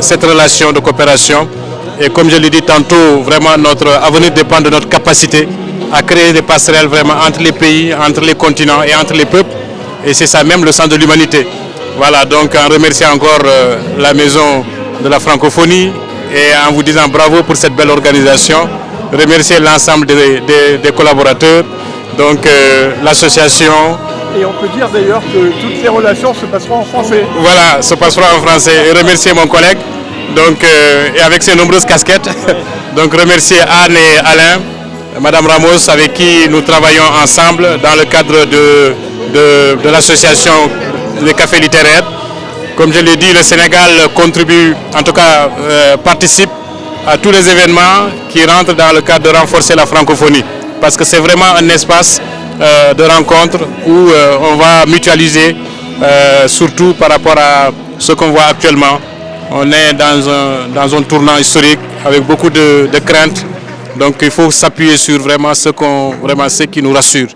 cette relation de coopération. Et comme je l'ai dit tantôt, vraiment notre avenir dépend de notre capacité à créer des passerelles vraiment entre les pays, entre les continents et entre les peuples. Et c'est ça même le sens de l'humanité. Voilà, donc en remerciant encore la maison de la francophonie et en vous disant bravo pour cette belle organisation. Remercier l'ensemble des, collaborateurs, donc l'association, et on peut dire d'ailleurs que toutes ces relations se passeront en français. Voilà, se passeront en français. Et remercier mon collègue, donc, euh, et avec ses nombreuses casquettes. donc remercier Anne et Alain, Madame Ramos, avec qui nous travaillons ensemble dans le cadre de, de, l'association des cafés littéraires. Comme je l'ai dit, le Sénégal contribue, en tout cas euh, participe à tous les événements qui rentrent dans le cadre de renforcer la francophonie. Parce que c'est vraiment un espace euh, de rencontres où euh, on va mutualiser, euh, surtout par rapport à ce qu'on voit actuellement. On est dans un, dans un tournant historique avec beaucoup de, craintes. Donc il faut s'appuyer sur vraiment ce, vraiment ce qui nous rassure.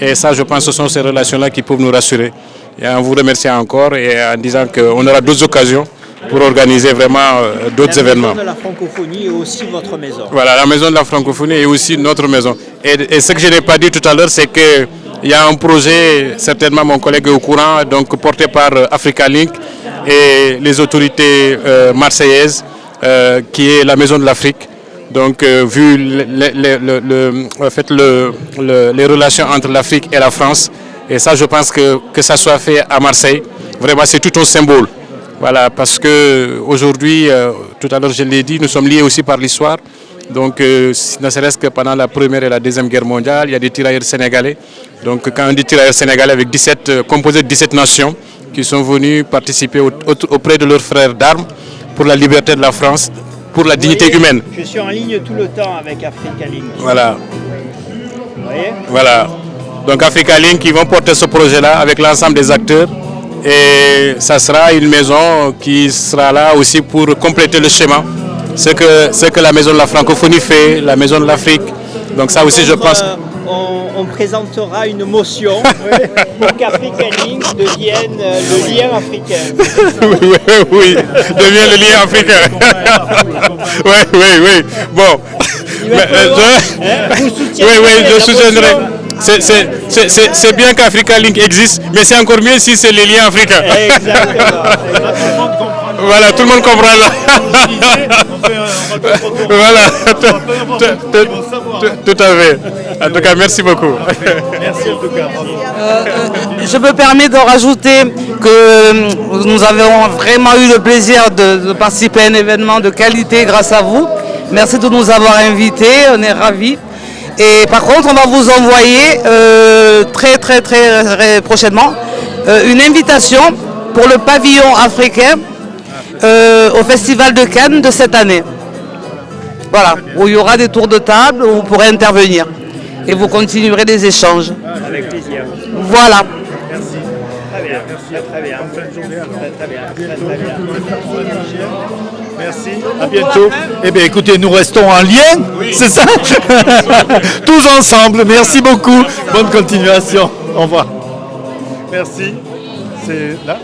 Et ça, je pense ce sont ces relations-là qui peuvent nous rassurer. Et en vous remerciant encore et en disant qu'on aura d'autres occasions pour organiser vraiment euh, d'autres événements. La maison de la francophonie est aussi votre maison. Voilà, la maison de la francophonie est aussi notre maison. Et, ce que je n'ai pas dit tout à l'heure, c'est qu'il y a un projet, certainement mon collègue est au courant, donc porté par euh, Africa Link et les autorités euh, marseillaises, qui est la maison de l'Afrique. Donc, vu le, fait, les relations entre l'Afrique et la France, et ça, je pense que que ça soit fait à Marseille, vraiment, c'est tout un symbole. Voilà, parce qu'aujourd'hui, euh, tout à l'heure je l'ai dit, nous sommes liés aussi par l'histoire. Donc, euh, ne serait-ce que pendant la Première et la Deuxième Guerre mondiale, il y a des tirailleurs sénégalais. Donc, quand on dit tirailleurs sénégalais avec 17, euh, composés de 17 nations qui sont venus participer auprès de leurs frères d'armes pour la liberté de la France, pour la dignité humaine. Je suis en ligne tout le temps avec Africa Link. Voilà. Vous voyez Voilà. Donc, Africa Link, ils vont porter ce projet-là avec l'ensemble des acteurs et ça sera une maison qui sera là aussi pour compléter le schéma. Ce que, ce que la maison de la francophonie fait, la maison de l'Afrique. Donc ça aussi je pense... Euh, on, présentera une motion pour qu'Africa Link devienne euh, le lien africain. oui, oui, oui, devienne le lien africain. oui, oui, oui. Bon. Euh, hein, vous oui, oui, je soutiendrai c'est bien qu'Africa Link existe, mais c'est encore mieux si c'est les liens africains. voilà, tout le monde comprend là. voilà, tout à fait. En tout cas, merci beaucoup. Merci en tout cas. Euh, je me permets de rajouter que nous avons vraiment eu le plaisir de participer à un événement de qualité grâce à vous. Merci de nous avoir invités, on est ravis. Et par contre, on va vous envoyer euh, très très très prochainement euh, une invitation pour le pavillon africain euh, au Festival de Cannes de cette année. Voilà, où il y aura des tours de table, où vous pourrez intervenir. Et vous continuerez les échanges. Avec plaisir. Voilà. Merci. Très bien, très bien. Très, très bien. Merci. À bientôt. Eh bien, écoutez, nous restons en lien, c'est ça Tous ensemble. Merci beaucoup. Bonne continuation. Au revoir. Merci. C'est là